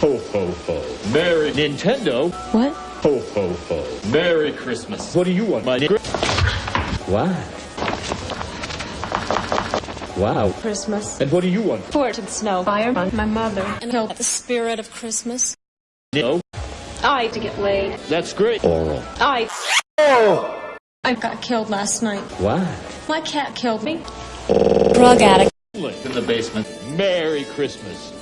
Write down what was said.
Ho, ho, ho. Merry Nintendo. What? Ho, ho, ho. Merry Christmas. What do you want, my nigga? Wow. Wow. Christmas. And what do you want? Fort and snow. Fire on my mother. And help the spirit of Christmas. No. I to get laid. That's great. Oral. I. Oh! I got killed last night. Why? My cat killed me. Drug addict. In the basement. Merry Christmas.